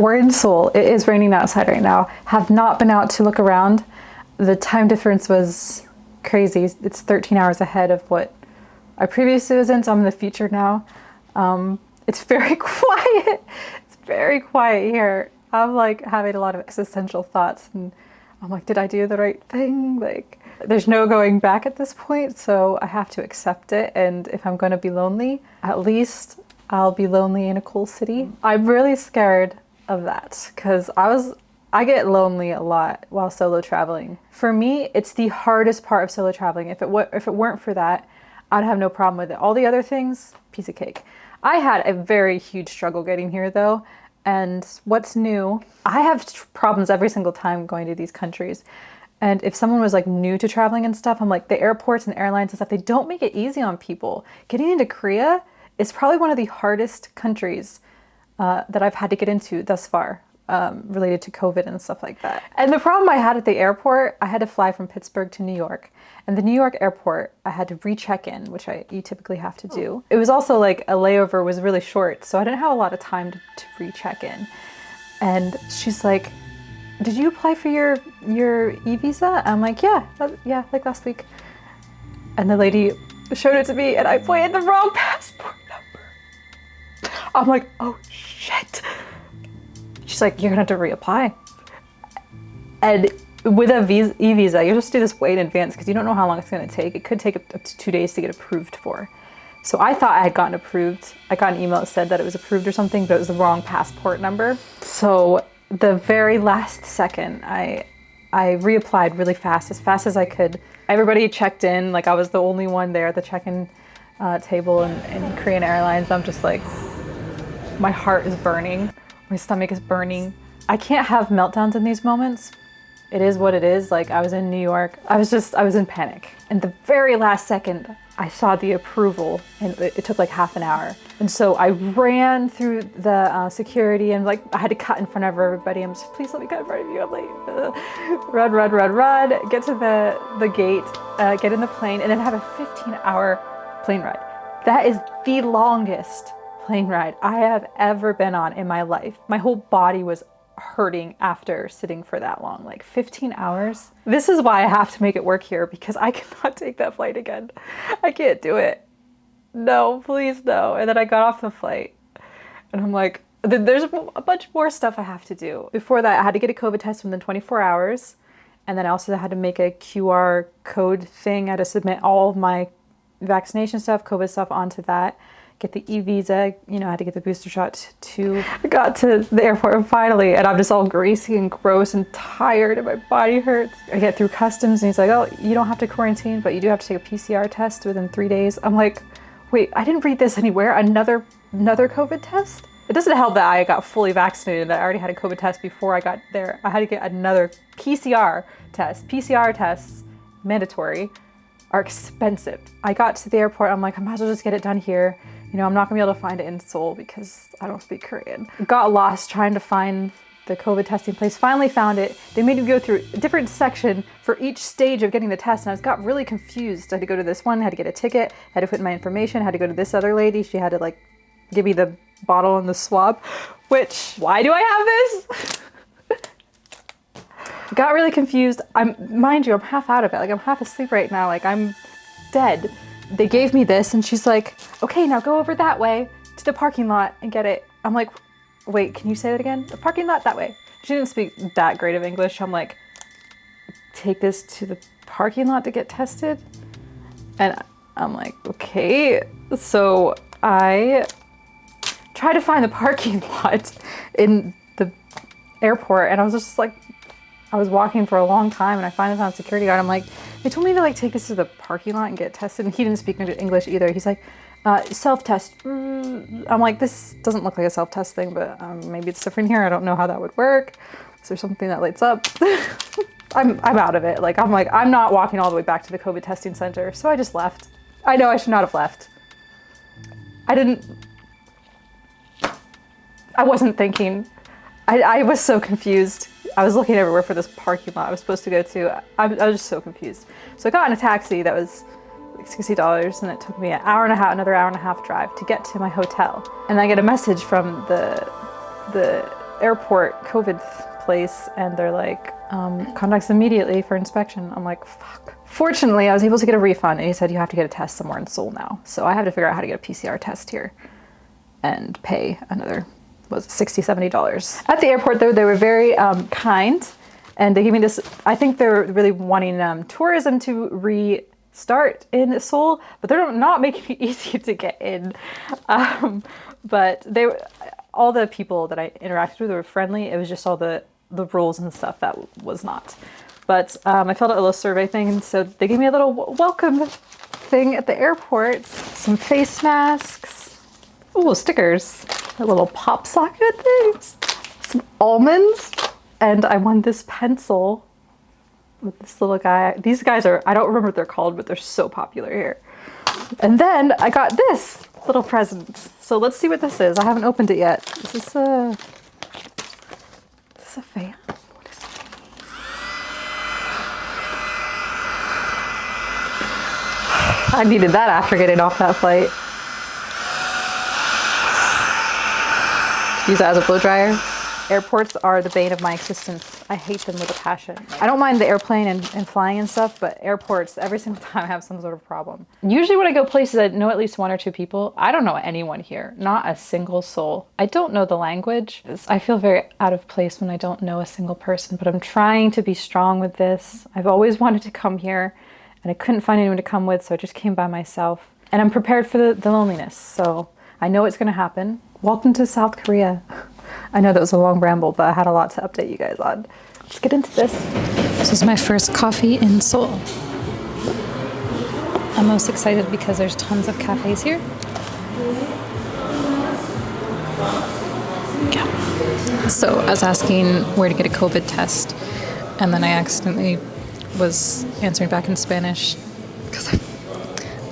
We're in Seoul. It is raining outside right now. Have not been out to look around. The time difference was crazy. It's 13 hours ahead of what I previously was in, so I'm in the future now. Um, it's very quiet. It's very quiet here. I'm like having a lot of existential thoughts and I'm like, did I do the right thing? Like, there's no going back at this point, so I have to accept it. And if I'm going to be lonely, at least I'll be lonely in a cool city. I'm really scared of that because I was I get lonely a lot while solo traveling. For me, it's the hardest part of solo traveling. If it if it weren't for that, I'd have no problem with it. All the other things, piece of cake. I had a very huge struggle getting here though. And what's new, I have problems every single time going to these countries. And if someone was like new to traveling and stuff, I'm like the airports and airlines and stuff, they don't make it easy on people. Getting into Korea, is probably one of the hardest countries uh, that I've had to get into thus far. Um, related to COVID and stuff like that. And the problem I had at the airport, I had to fly from Pittsburgh to New York. And the New York airport, I had to recheck in, which I you typically have to do. It was also like a layover was really short, so I didn't have a lot of time to, to recheck in. And she's like, "Did you apply for your your e-visa?" I'm like, "Yeah, yeah, like last week." And the lady showed it to me, and I pointed the wrong passport. I'm like, oh shit. She's like, you're gonna have to reapply. And with a visa, e-visa, you just do this way in advance because you don't know how long it's gonna take. It could take up to two days to get approved for. So I thought I had gotten approved. I got an email that said that it was approved or something, but it was the wrong passport number. So the very last second, I I reapplied really fast, as fast as I could. Everybody checked in, like I was the only one there at the check-in uh, table in, in Korean Airlines. I'm just like, my heart is burning. My stomach is burning. I can't have meltdowns in these moments. It is what it is. Like I was in New York. I was just, I was in panic. And the very last second, I saw the approval and it, it took like half an hour. And so I ran through the uh, security and like I had to cut in front of everybody. I'm just, please let me cut in front of you. I'm like, run, run, run, run, get to the, the gate, uh, get in the plane and then have a 15 hour plane ride. That is the longest plane ride I have ever been on in my life. My whole body was hurting after sitting for that long, like 15 hours. This is why I have to make it work here because I cannot take that flight again. I can't do it. No, please no. And then I got off the flight and I'm like, there's a bunch more stuff I have to do. Before that, I had to get a COVID test within 24 hours. And then I also had to make a QR code thing. I had to submit all of my vaccination stuff, COVID stuff onto that get the e-visa, you know, I had to get the booster shot too. I got to the airport finally and I'm just all greasy and gross and tired and my body hurts. I get through customs and he's like, oh, you don't have to quarantine, but you do have to take a PCR test within three days. I'm like, wait, I didn't read this anywhere. Another, another COVID test? It doesn't help that I got fully vaccinated, that I already had a COVID test before I got there. I had to get another PCR test. PCR tests, mandatory, are expensive. I got to the airport, I'm like, I might as well just get it done here. You know, I'm not gonna be able to find it in Seoul because I don't speak Korean. Got lost trying to find the COVID testing place, finally found it. They made me go through a different section for each stage of getting the test and I got really confused. I had to go to this one, had to get a ticket, had to put in my information, had to go to this other lady. She had to like give me the bottle and the swab, which, why do I have this? got really confused. I'm, mind you, I'm half out of it. Like I'm half asleep right now. Like I'm dead they gave me this and she's like, okay, now go over that way to the parking lot and get it. I'm like, wait, can you say that again? The parking lot that way. She didn't speak that great of English. I'm like, take this to the parking lot to get tested? And I'm like, okay. So I tried to find the parking lot in the airport and I was just like, I was walking for a long time and I finally found a security guard. I'm like, they told me to like take this to the parking lot and get tested and he didn't speak English either. He's like, uh, self-test. Mm. I'm like, this doesn't look like a self-test thing, but um, maybe it's different here. I don't know how that would work. Is there something that lights up? I'm, I'm out of it. Like, I'm like, I'm not walking all the way back to the COVID testing center. So I just left. I know I should not have left. I didn't, I wasn't thinking. I, I was so confused. I was looking everywhere for this parking lot I was supposed to go to. I, I was just so confused. So I got in a taxi that was like $60 and it took me an hour and a half, another hour and a half drive to get to my hotel. And I get a message from the the airport COVID place and they're like, um, contact immediately for inspection. I'm like, fuck. Fortunately, I was able to get a refund and he said you have to get a test somewhere in Seoul now. So I have to figure out how to get a PCR test here and pay another, was it 60 $70. At the airport though, they were very um, kind and they gave me this, I think they're really wanting um, tourism to restart in Seoul, but they're not making it easy to get in. Um, but they, all the people that I interacted with were friendly. It was just all the, the rules and stuff that was not. But um, I filled out a little survey thing, and so they gave me a little welcome thing at the airport. Some face masks. Ooh, stickers. Little pop socket things. Some almonds. And I won this pencil with this little guy. These guys are, I don't remember what they're called, but they're so popular here. And then I got this little present. So let's see what this is. I haven't opened it yet. Is this a, is this a fan? I needed that after getting off that flight. Use it as a blow dryer. Airports are the bane of my existence. I hate them with a passion. I don't mind the airplane and, and, flying and stuff, but airports, every single time I have some sort of problem. Usually when I go places, I know at least one or two people. I don't know anyone here, not a single soul. I don't know the language. I feel very out of place when I don't know a single person, but I'm trying to be strong with this. I've always wanted to come here and I couldn't find anyone to come with, so I just came by myself. And I'm prepared for the, the loneliness, so I know it's gonna happen. Welcome to South Korea. I know that was a long ramble, but I had a lot to update you guys on. Let's get into this. This is my first coffee in Seoul. I'm most excited because there's tons of cafes here. Yeah. So I was asking where to get a COVID test, and then I accidentally was answering back in Spanish because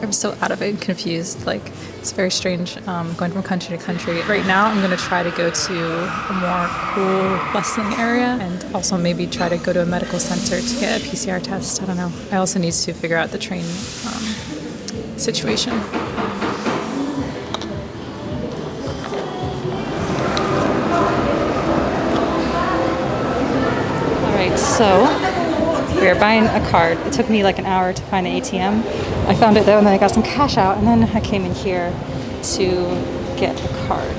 I'm so out of it and confused. Like, it's very strange um, going from country to country. Right now, I'm going to try to go to a more cool, bustling area and also maybe try to go to a medical center to get a PCR test. I don't know. I also need to figure out the train um, situation. All right, so we are buying a card. It took me like an hour to find the ATM. I found it though, and then I got some cash out, and then I came in here to get a card.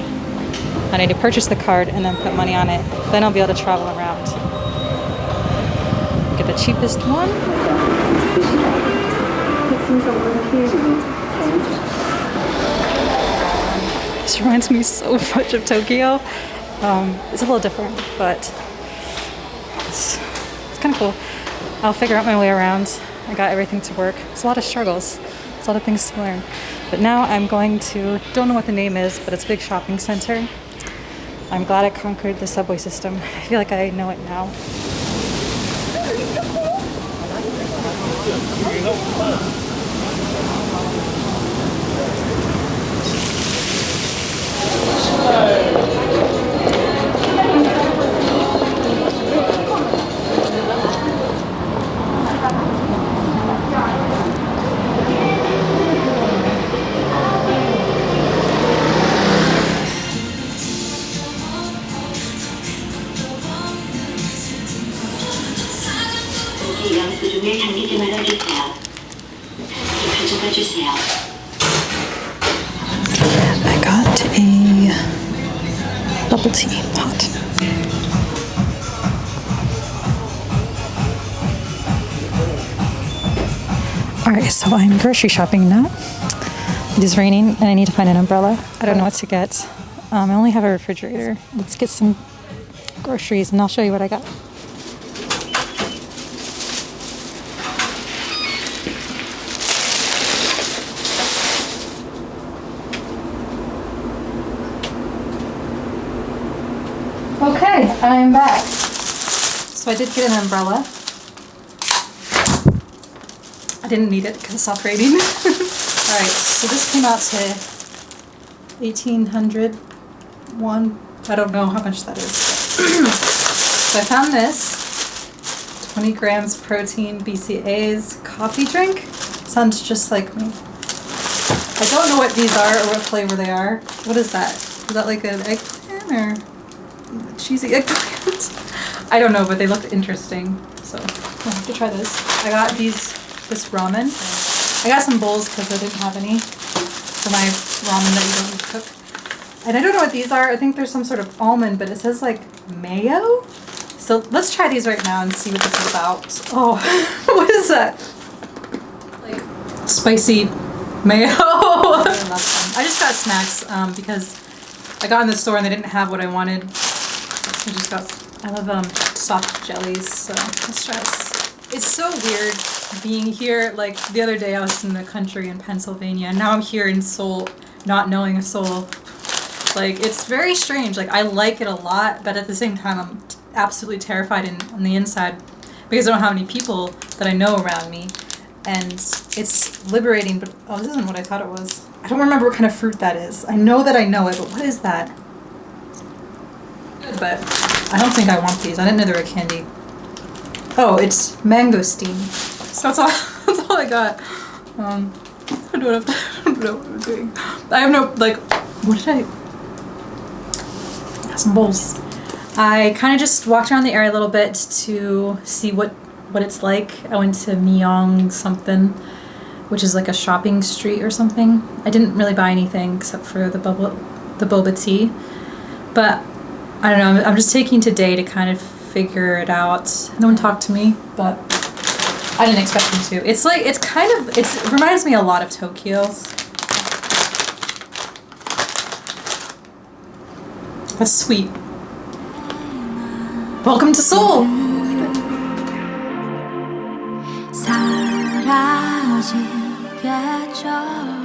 I need to purchase the card and then put money on it. Then I'll be able to travel around. Get the cheapest one. This reminds me so much of Tokyo. Um, it's a little different, but it's, it's kind of cool. I'll figure out my way around. I got everything to work. It's a lot of struggles. It's a lot of things to learn. But now I'm going to, don't know what the name is, but it's a big shopping center. I'm glad I conquered the subway system. I feel like I know it now. I got a bubble tea pot. Alright, so I'm grocery shopping now. It is raining and I need to find an umbrella. I don't know what to get. Um, I only have a refrigerator. Let's get some groceries and I'll show you what I got. Okay, I'm back. So I did get an umbrella. I didn't need it because it stopped raining. Alright, so this came out to 1800 one. I don't know how much that is. so I found this. 20 grams protein BCAAs coffee drink. Sounds just like me. I don't know what these are or what flavor they are. What is that? Is that like an eggplant or? Cheesy eggplant. I don't know, but they looked interesting. So I'll have to try this. I got these, this ramen. I got some bowls because I didn't have any for my ramen that you don't need to cook. And I don't know what these are. I think there's some sort of almond, but it says like mayo. So let's try these right now and see what this is about. Oh, what is that? Like spicy mayo. I just got snacks um, because I got in the store and they didn't have what I wanted. I just got, I love um, soft jellies, so let's try this. It's so weird being here. Like the other day I was in the country in Pennsylvania and now I'm here in Seoul not knowing a soul. Like it's very strange. Like I like it a lot, but at the same time I'm absolutely terrified in, on the inside because I don't have any people that I know around me. And it's liberating, but oh, this isn't what I thought it was. I don't remember what kind of fruit that is. I know that I know it, but what is that? But I don't think I want these. I didn't know they were candy. Oh, it's mangosteen. So that's all. That's all I got. Um, I don't, know, I don't know what I'm doing. I have no like. What did I? Some bowls. I kind of just walked around the area a little bit to see what what it's like. I went to Myeong something, which is like a shopping street or something. I didn't really buy anything except for the bubble, the boba tea, but I don't know. I'm, I'm just taking today to kind of figure it out. No one talked to me, but I didn't expect them to. It's like it's kind of it's, it reminds me a lot of Tokyo. That's sweet. Welcome to Seoul. 사라지겠죠